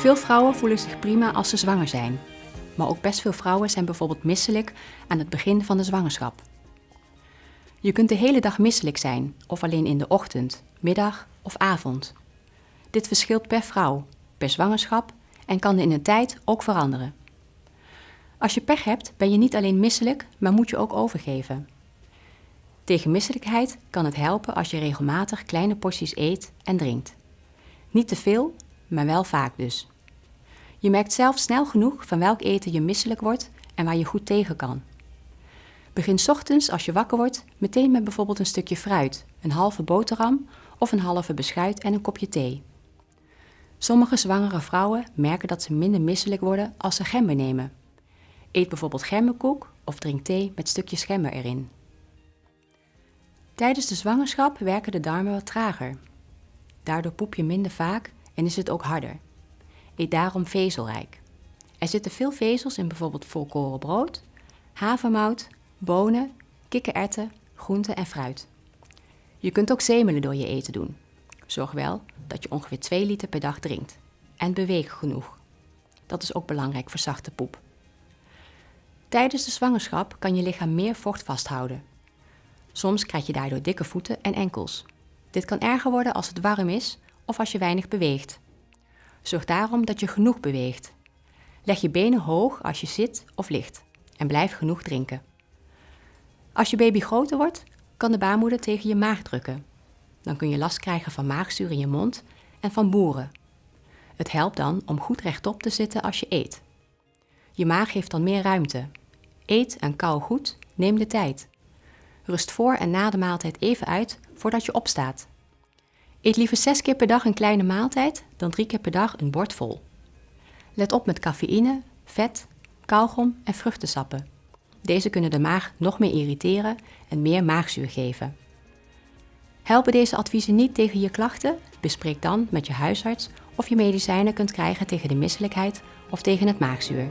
Veel vrouwen voelen zich prima als ze zwanger zijn. Maar ook best veel vrouwen zijn bijvoorbeeld misselijk aan het begin van de zwangerschap. Je kunt de hele dag misselijk zijn, of alleen in de ochtend, middag of avond. Dit verschilt per vrouw, per zwangerschap en kan in de tijd ook veranderen. Als je pech hebt, ben je niet alleen misselijk, maar moet je ook overgeven. Tegen misselijkheid kan het helpen als je regelmatig kleine porties eet en drinkt. Niet te veel, maar wel vaak dus. Je merkt zelf snel genoeg van welk eten je misselijk wordt en waar je goed tegen kan. Begin ochtends als je wakker wordt meteen met bijvoorbeeld een stukje fruit, een halve boterham of een halve beschuit en een kopje thee. Sommige zwangere vrouwen merken dat ze minder misselijk worden als ze gember nemen. Eet bijvoorbeeld gemberkoek of drink thee met stukjes gember erin. Tijdens de zwangerschap werken de darmen wat trager. Daardoor poep je minder vaak en is het ook harder. Eet daarom vezelrijk. Er zitten veel vezels in bijvoorbeeld volkoren brood, havermout, bonen, kikkererwten, groenten en fruit. Je kunt ook zemelen door je eten doen. Zorg wel dat je ongeveer 2 liter per dag drinkt. En beweeg genoeg. Dat is ook belangrijk voor zachte poep. Tijdens de zwangerschap kan je lichaam meer vocht vasthouden. Soms krijg je daardoor dikke voeten en enkels. Dit kan erger worden als het warm is of als je weinig beweegt. Zorg daarom dat je genoeg beweegt. Leg je benen hoog als je zit of ligt en blijf genoeg drinken. Als je baby groter wordt, kan de baarmoeder tegen je maag drukken. Dan kun je last krijgen van maagzuur in je mond en van boeren. Het helpt dan om goed rechtop te zitten als je eet. Je maag heeft dan meer ruimte. Eet en kauw goed, neem de tijd. Rust voor en na de maaltijd even uit voordat je opstaat. Eet liever zes keer per dag een kleine maaltijd dan drie keer per dag een bord vol. Let op met cafeïne, vet, kauwgom en vruchtensappen. Deze kunnen de maag nog meer irriteren en meer maagzuur geven. Helpen deze adviezen niet tegen je klachten? Bespreek dan met je huisarts of je medicijnen kunt krijgen tegen de misselijkheid of tegen het maagzuur.